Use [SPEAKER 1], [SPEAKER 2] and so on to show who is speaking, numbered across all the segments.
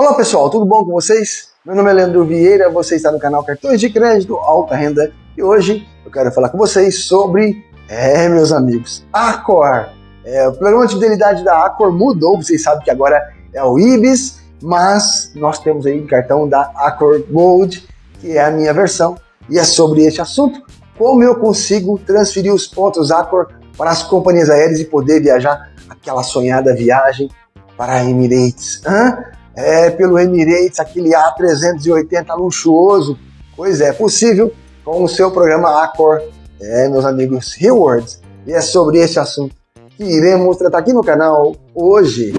[SPEAKER 1] Olá pessoal, tudo bom com vocês? Meu nome é Leandro Vieira, você está no canal Cartões de Crédito Alta Renda e hoje eu quero falar com vocês sobre, é meus amigos, Acor. É, o programa de fidelidade da Acor mudou, vocês sabem que agora é o IBIS, mas nós temos aí o cartão da Acor Gold, que é a minha versão, e é sobre este assunto, como eu consigo transferir os pontos Acor para as companhias aéreas e poder viajar aquela sonhada viagem para a Emirates. É, pelo Emirates, aquele A380 luxuoso. Pois é, possível com o seu programa Accor, é, meus amigos Rewards. E é sobre esse assunto que iremos tratar aqui no canal hoje.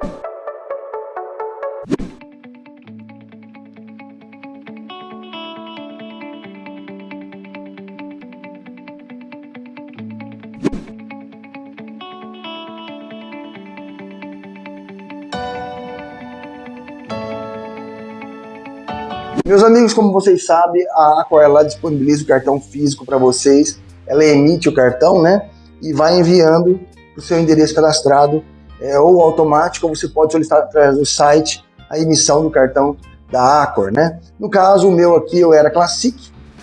[SPEAKER 1] Meus amigos, como vocês sabem, a Aqua ela disponibiliza o cartão físico para vocês. Ela emite o cartão, né? E vai enviando para o seu endereço cadastrado, é, ou automático, ou você pode solicitar através do site a emissão do cartão da Accor, né? No caso, o meu aqui eu era Classic,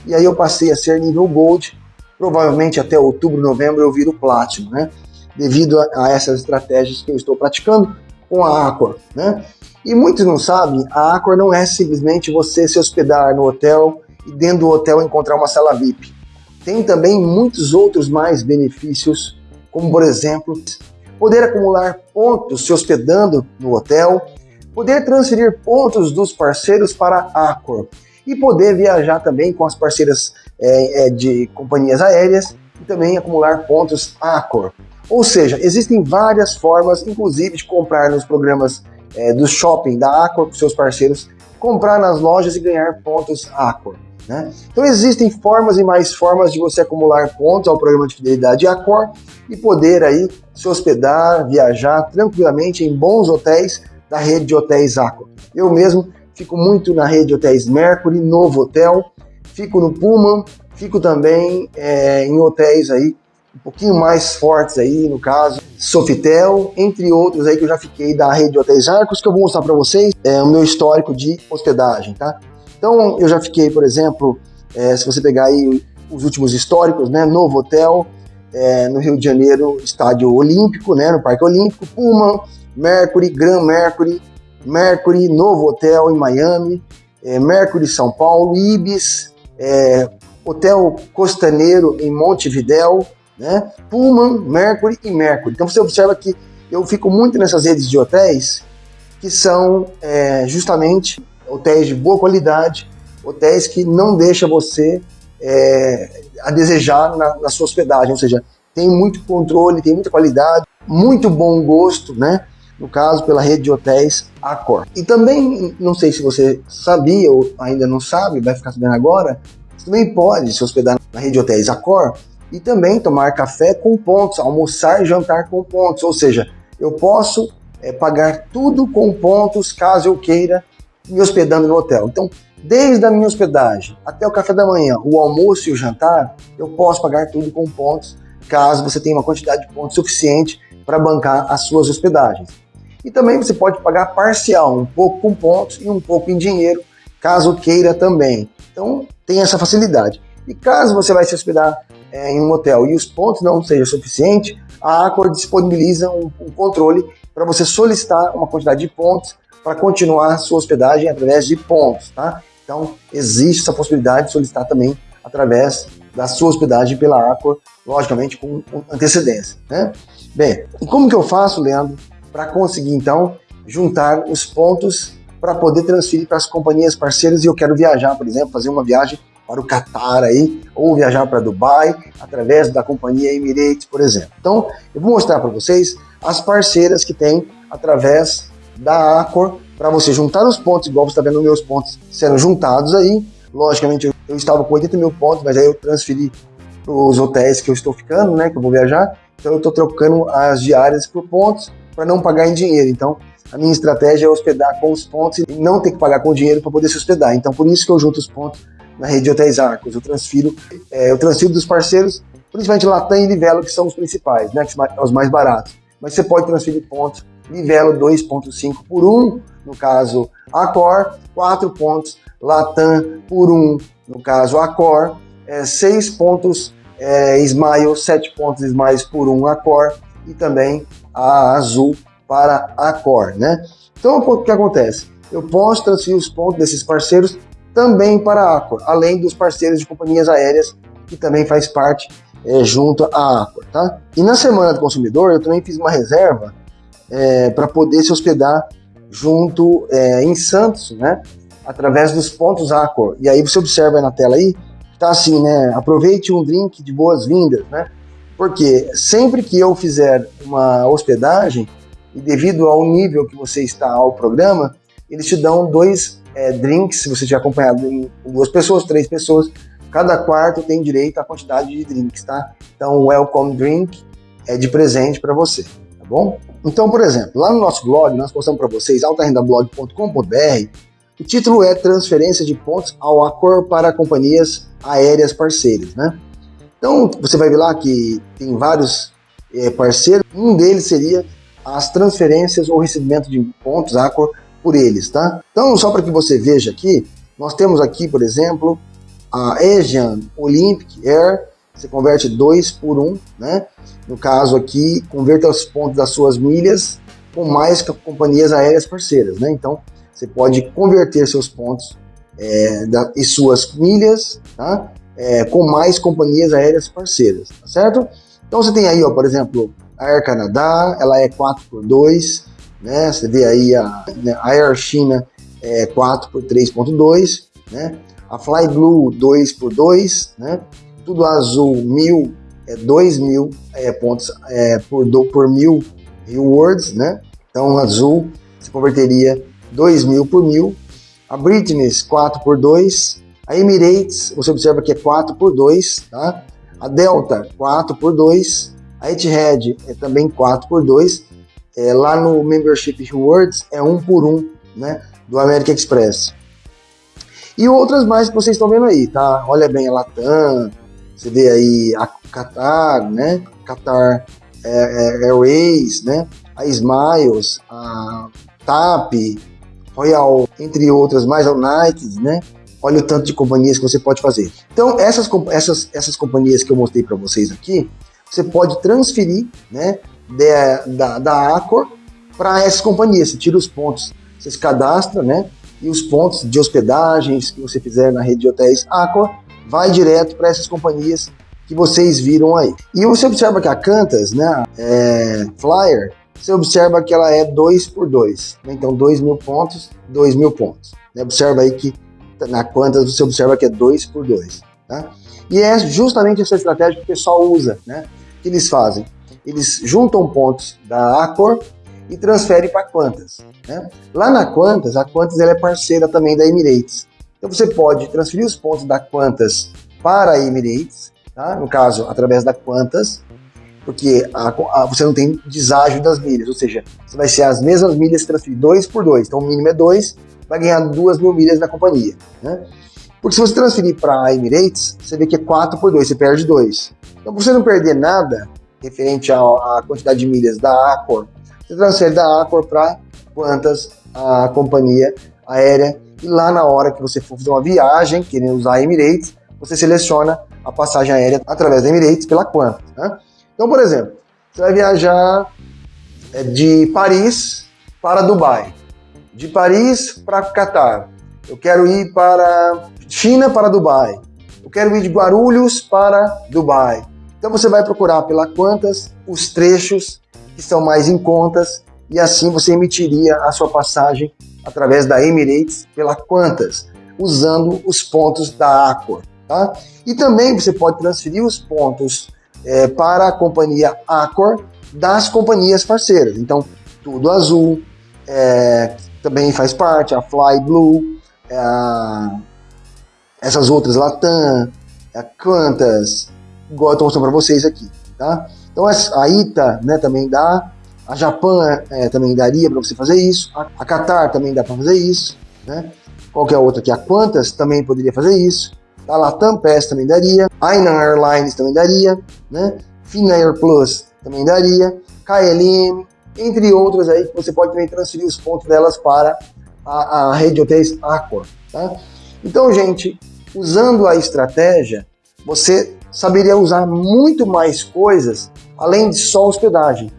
[SPEAKER 1] e aí eu passei a ser nível Gold, provavelmente até outubro, novembro eu viro Platinum, né? Devido a, a essas estratégias que eu estou praticando com a Accor, né? E muitos não sabem, a Accor não é simplesmente você se hospedar no hotel e dentro do hotel encontrar uma sala VIP. Tem também muitos outros mais benefícios, como por exemplo, poder acumular pontos se hospedando no hotel, poder transferir pontos dos parceiros para a Accor e poder viajar também com as parceiras é, é, de companhias aéreas e também acumular pontos Accor. Ou seja, existem várias formas, inclusive de comprar nos programas é, do shopping da Accor com seus parceiros, comprar nas lojas e ganhar pontos Accor. Né? Então existem formas e mais formas de você acumular pontos ao programa de fidelidade Accor e poder aí se hospedar, viajar tranquilamente em bons hotéis da rede de hotéis Accor. Eu mesmo fico muito na rede de hotéis Mercury, Novo Hotel, fico no Pullman, fico também é, em hotéis aí um pouquinho mais fortes aí, no caso, Sofitel, entre outros aí que eu já fiquei da rede de hotéis Arcos, que eu vou mostrar para vocês é, o meu histórico de hospedagem, tá? Então, eu já fiquei, por exemplo, é, se você pegar aí os últimos históricos, né, Novo Hotel, é, no Rio de Janeiro, Estádio Olímpico, né, no Parque Olímpico, Puma, Mercury, Grand Mercury, Mercury, Novo Hotel em Miami, é, Mercury São Paulo, Ibis, é, Hotel Costaneiro em Montevidéu, né? Pullman, Mercury e Mercury. Então você observa que eu fico muito nessas redes de hotéis que são é, justamente hotéis de boa qualidade, hotéis que não deixam você é, a desejar na, na, sua hospedagem, ou seja, tem muito controle, tem muita qualidade, muito bom gosto, né? No caso, pela rede de hotéis Accor. E também, não sei se você sabia ou ainda não sabe, vai ficar sabendo agora, você também pode se hospedar na rede de hotéis Accor e também tomar café com pontos, almoçar e jantar com pontos, ou seja, eu posso é, pagar tudo com pontos caso eu queira me hospedando no hotel. Então, desde a minha hospedagem até o café da manhã, o almoço e o jantar, eu posso pagar tudo com pontos, caso você tenha uma quantidade de pontos suficiente para bancar as suas hospedagens. E também você pode pagar parcial, um pouco com pontos e um pouco em dinheiro, caso queira também. Então, tem essa facilidade. E caso você vai se hospedar é, em um hotel e os pontos não sejam suficientes, a Accor disponibiliza um, um controle para você solicitar uma quantidade de pontos para continuar sua hospedagem através de pontos, tá? Então, existe essa possibilidade de solicitar também através da sua hospedagem pela Accor, logicamente com, com antecedência, né? Bem, e como que eu faço, Leandro, para conseguir, então, juntar os pontos para poder transferir para as companhias parceiras e eu quero viajar, por exemplo, fazer uma viagem para o Catar aí, ou viajar para Dubai através da companhia Emirates, por exemplo. Então, eu vou mostrar para vocês as parceiras que tem através da Accor para você juntar os pontos, igual você está vendo meus pontos sendo juntados aí. Logicamente, eu estava com 80 mil pontos, mas aí eu transferi para os hotéis que eu estou ficando, né, que eu vou viajar. Então, eu estou trocando as diárias por pontos para não pagar em dinheiro. Então, a minha estratégia é hospedar com os pontos e não ter que pagar com dinheiro para poder se hospedar. Então, por isso que eu junto os pontos na rede de hotéis Arcos. Eu transfiro, é, eu transfiro dos parceiros, principalmente Latam e Livelo, que são os principais, né, que são os mais baratos. Mas você pode transferir pontos Livelo 2.5 por 1, no caso Accor, 4 pontos Latam por 1, no caso Accor, é, 6 pontos é, Smile, 7 pontos Smiles por 1 Accor e também a Azul para Accor, né? Então o que acontece? Eu posso transferir os pontos desses parceiros também para a Accor, além dos parceiros de companhias aéreas que também faz parte é, junto à Accor, tá? E na semana do consumidor eu também fiz uma reserva é, para poder se hospedar junto é, em Santos, né? Através dos pontos Accor. E aí você observa aí na tela aí, tá assim, né? Aproveite um drink de boas-vindas, né? Porque sempre que eu fizer uma hospedagem, e devido ao nível que você está ao programa, eles te dão dois é, drinks, se você tiver acompanhado em duas pessoas, três pessoas, cada quarto tem direito à quantidade de drinks, tá? Então, o Welcome Drink é de presente para você, tá bom? Então, por exemplo, lá no nosso blog, nós postamos para vocês, altarendablog.com.br, o título é Transferência de pontos ao Accor para companhias aéreas parceiras, né? Então, você vai ver lá que tem vários é, parceiros, um deles seria as transferências ou recebimento de pontos Accor por eles, tá? Então, só para que você veja aqui, nós temos aqui, por exemplo, a Asian Olympic Air, você converte 2 por 1, um, né? No caso aqui, converta os pontos das suas milhas com mais companhias aéreas parceiras, né? Então, você pode converter seus pontos é, da, e suas milhas tá? É, com mais companhias aéreas parceiras, tá certo? Então você tem aí, ó, por exemplo, a Air Canada, ela é 4 por 2 né? Você vê aí a, né, a Air China é 4 por 3.2, né? A Fly Blue 2 por 2, né? Tudo azul 1000 é 2 mil é, pontos é, por, do, por mil rewards, né? Então azul se converteria 2 mil por mil. A British 4 por 2. A Emirates, você observa que é 4 por 2, tá? A Delta 4 por 2. A Etihad é também 4 por 2. É, lá no Membership Rewards é 1 por 1, né? Do American Express. E outras mais que vocês estão vendo aí, tá? Olha bem a Latam, você vê aí a Qatar, né? Qatar é, é, Airways, né? A Smiles, a TAP, Royal, entre outras, mais a United, né? Olha o tanto de companhias que você pode fazer. Então, essas, essas, essas companhias que eu mostrei para vocês aqui, você pode transferir, né? De, da, da Accor para essas companhias. Você tira os pontos, você se cadastra, né? E os pontos de hospedagens que você fizer na rede de hotéis Accor vai direto para essas companhias que vocês viram aí. E você observa que a Cantas, né, é, Flyer, você observa que ela é 2 por 2. Né? Então, 2 mil pontos, 2 mil pontos. Né? Observa aí que na Quantas você observa que é 2 por 2. Tá? E é justamente essa estratégia que o pessoal usa. Né? Que eles fazem? Eles juntam pontos da Accor e transferem para Quantas. Né? Lá na Quantas, a Quantas ela é parceira também da Emirates. Então você pode transferir os pontos da Quantas para a Emirates, tá? no caso, através da Quantas, porque a, a, você não tem deságio das milhas, ou seja, você vai ser as mesmas milhas transferir dois por dois, então o mínimo é dois, vai ganhar duas mil milhas da companhia. Né? Porque se você transferir para a Emirates, você vê que é 4 por 2, você perde 2. Então, para você não perder nada referente à quantidade de milhas da Accor, você transfere da Accor para quantas a companhia aérea e lá na hora que você for fazer uma viagem, querendo usar a Emirates, você seleciona a passagem aérea através da Emirates pela Qantas. Né? Então, por exemplo, você vai viajar é, de Paris para Dubai, de Paris para Catar, eu quero ir para China para Dubai, eu quero ir de Guarulhos para Dubai. Então você vai procurar pela Qantas os trechos que são mais em contas e assim você emitiria a sua passagem através da Emirates pela Qantas, usando os pontos da Accor. Tá? E também você pode transferir os pontos é, para a companhia Accor das companhias parceiras. Então, tudo azul, é, também faz parte, a Fly Blue, é, essas outras Latam, a Qantas, igual eu estou mostrando para vocês aqui. Tá? Então, a ITA né, também dá, a Japão é, também daria para você fazer isso. A, Qatar também dá para fazer isso. Né? Qualquer outra aqui, a Qantas também poderia fazer isso. A Latam Pass também daria. A Inan Airlines também daria. Né? Finnair Plus também daria. KLM, entre outras aí que você pode também transferir os pontos delas para a, a rede de hotéis Accor. Tá? Então, gente, usando a estratégia, você saberia usar muito mais coisas além de só hospedagem.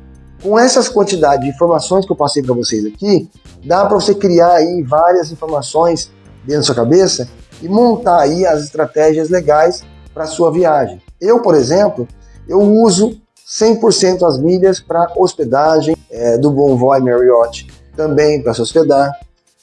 [SPEAKER 1] Com essas quantidades de informações que eu passei para vocês aqui, dá para você criar aí várias informações dentro da sua cabeça e montar aí as estratégias legais para sua viagem. Eu, por exemplo, eu uso 100% as milhas para hospedagem é, do Bonvoy Marriott, também para se hospedar,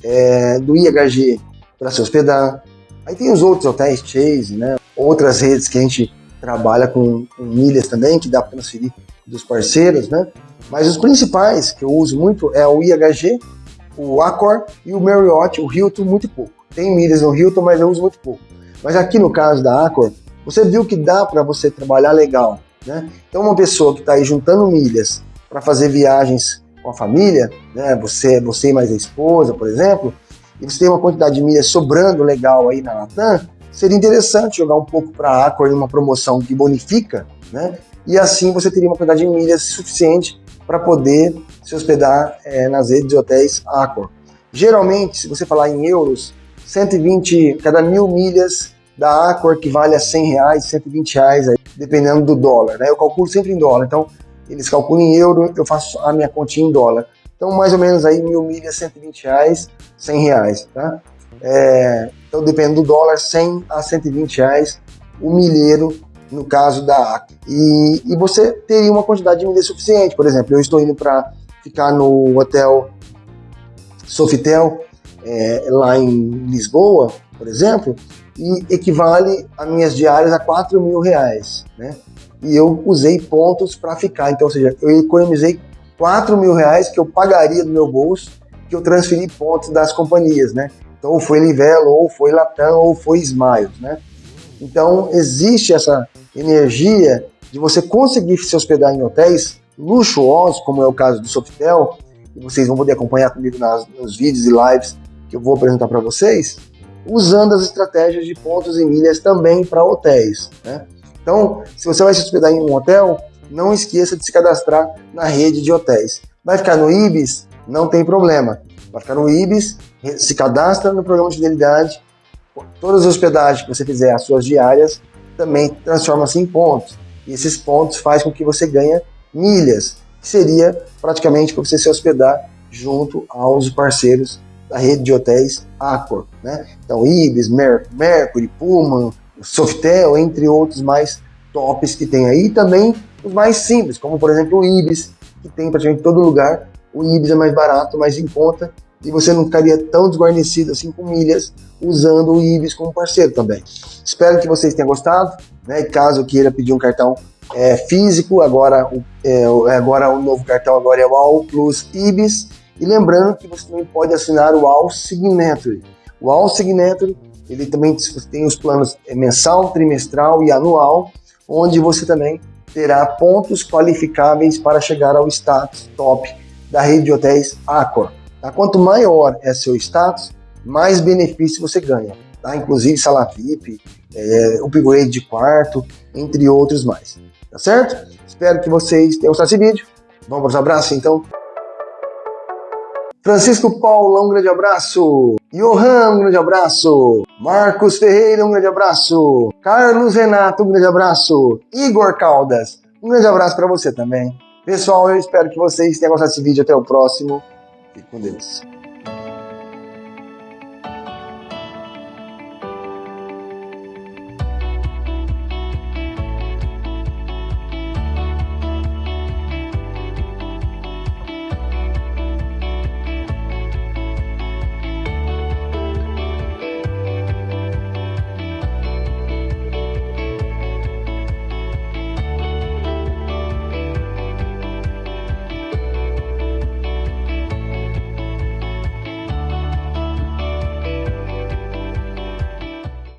[SPEAKER 1] é, do IHG para se hospedar. Aí tem os outros hotéis Chase, né? outras redes que a gente trabalha com, com milhas também, que dá para transferir dos parceiros, né? Mas os principais que eu uso muito é o IHG, o Accor e o Marriott, o Hilton, muito pouco. Tem milhas no Hilton, mas eu uso muito pouco. Mas aqui no caso da Accor, você viu que dá para você trabalhar legal, né? Então uma pessoa que está aí juntando milhas para fazer viagens com a família, né? Você, você e mais a esposa, por exemplo, e você tem uma quantidade de milhas sobrando legal aí na Latam, seria interessante jogar um pouco para a Accor em uma promoção que bonifica, né? E assim você teria uma quantidade de milhas suficiente para poder se hospedar é, nas redes de hotéis Accor. Geralmente, se você falar em euros, 120, cada mil milhas da Accor que vale a 100 reais, 120 reais, aí, dependendo do dólar. Né? Eu calculo sempre em dólar, então eles calculam em euro, eu faço a minha continha em dólar. Então, mais ou menos aí, mil milhas, 120 reais, 100 reais, tá? É, então, dependendo do dólar, 100 a 120 reais o milheiro, no caso da AC. E, e você teria uma quantidade de milha suficiente. Por exemplo, eu estou indo para ficar no hotel Sofitel, é, lá em Lisboa, por exemplo, e equivale a minhas diárias a 4 mil reais, né? E eu usei pontos para ficar, então, ou seja, eu economizei 4 mil reais que eu pagaria do meu bolso, que eu transferi pontos das companhias, né? Então, ou foi Livelo, ou foi Latam, ou foi Smiles, né? Então, existe essa energia de você conseguir se hospedar em hotéis luxuosos, como é o caso do Sofitel, e vocês vão poder acompanhar comigo nas, nos vídeos e lives que eu vou apresentar para vocês, usando as estratégias de pontos e milhas também para hotéis. Né? Então, se você vai se hospedar em um hotel, não esqueça de se cadastrar na rede de hotéis. Vai ficar no IBIS? Não tem problema. Vai ficar no IBIS se cadastra no programa de fidelidade, todas as hospedagens que você fizer, as suas diárias, também transforma-se em pontos. E esses pontos faz com que você ganhe milhas, que seria praticamente para você se hospedar junto aos parceiros da rede de hotéis Accor, né? Então, Ibis, Mer Mercury, Pullman, Softel, entre outros mais tops que tem aí, e também os mais simples, como por exemplo o Ibis, que tem praticamente todo lugar. O Ibis é mais barato, mais em conta, e você não ficaria tão desguarnecido assim com milhas usando o Ibis como parceiro também. Espero que vocês tenham gostado, né? Caso queira pedir um cartão é, físico, agora, é, agora o novo cartão agora é o All Plus Ibis. E lembrando que você também pode assinar o All Signature. O All Signature, ele também tem os planos é, mensal, trimestral e anual, onde você também terá pontos qualificáveis para chegar ao status top da rede de hotéis Accor. Tá? Quanto maior é seu status, mais benefício você ganha. Tá? Inclusive sala VIP, é, upgrade de quarto, entre outros mais. Tá certo? Espero que vocês tenham gostado desse vídeo. Vamos para os abraços então. Francisco Paulo, um grande abraço. Johan, um grande abraço. Marcos Ferreira, um grande abraço. Carlos Renato, um grande abraço. Igor Caldas, um grande abraço para você também. Pessoal, eu espero que vocês tenham gostado desse vídeo. Até o próximo. Fique com Deus.